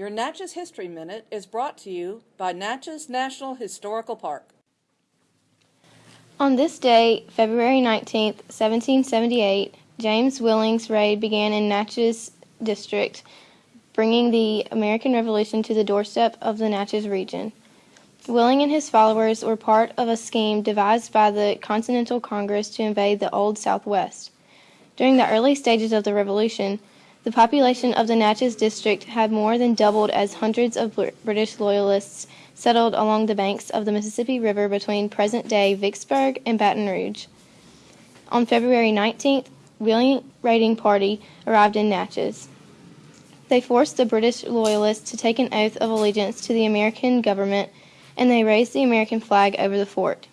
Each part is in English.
Your Natchez History Minute is brought to you by Natchez National Historical Park. On this day, February 19, 1778, James Willing's raid began in Natchez District, bringing the American Revolution to the doorstep of the Natchez region. Willing and his followers were part of a scheme devised by the Continental Congress to invade the Old Southwest. During the early stages of the Revolution, the population of the Natchez District had more than doubled as hundreds of British Loyalists settled along the banks of the Mississippi River between present-day Vicksburg and Baton Rouge. On February 19th, Willing raiding party arrived in Natchez. They forced the British Loyalists to take an oath of allegiance to the American government, and they raised the American flag over the fort.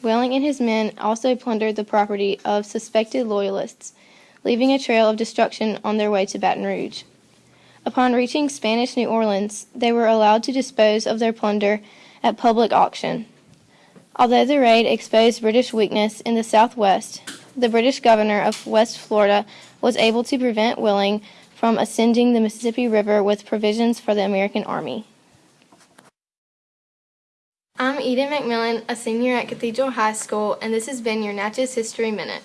Willing and his men also plundered the property of suspected Loyalists, leaving a trail of destruction on their way to Baton Rouge. Upon reaching Spanish New Orleans, they were allowed to dispose of their plunder at public auction. Although the raid exposed British weakness in the Southwest, the British governor of West Florida was able to prevent Willing from ascending the Mississippi River with provisions for the American army. I'm Eden McMillan, a senior at Cathedral High School, and this has been your Natchez History Minute.